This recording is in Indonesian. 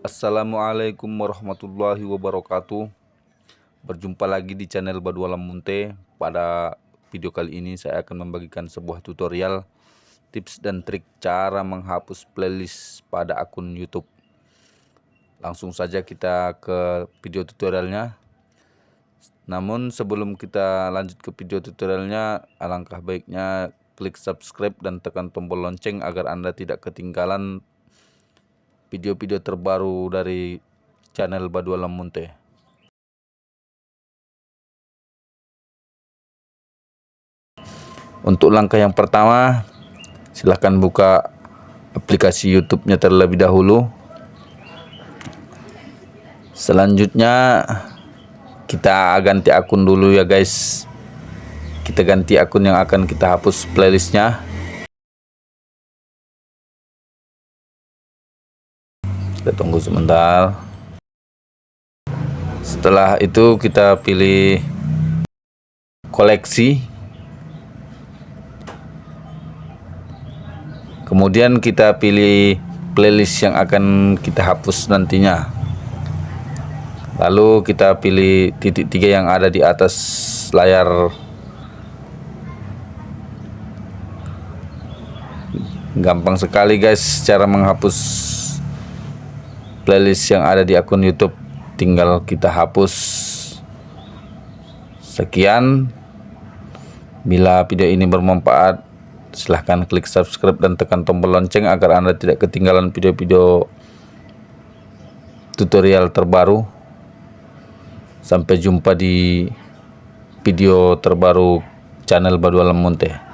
Assalamualaikum warahmatullahi wabarakatuh. Berjumpa lagi di channel Badualam Munte. Pada video kali ini saya akan membagikan sebuah tutorial Tips dan trik cara menghapus playlist pada akun Youtube. Langsung saja kita ke video tutorialnya. Namun sebelum kita lanjut ke video tutorialnya Alangkah baiknya klik subscribe dan tekan tombol lonceng agar anda tidak ketinggalan video-video terbaru dari channel Badualam Munte. Untuk langkah yang pertama, silahkan buka aplikasi YouTube-nya terlebih dahulu. Selanjutnya kita ganti akun dulu ya guys. Kita ganti akun yang akan kita hapus playlistnya. Kita tunggu sebentar. Setelah itu kita pilih koleksi. Kemudian kita pilih playlist yang akan kita hapus nantinya. Lalu kita pilih titik tiga yang ada di atas layar. Gampang sekali guys cara menghapus playlist yang ada di akun YouTube tinggal kita hapus. Sekian. Bila video ini bermanfaat silahkan klik subscribe dan tekan tombol lonceng agar anda tidak ketinggalan video-video tutorial terbaru. Sampai jumpa di video terbaru channel Badualam Munte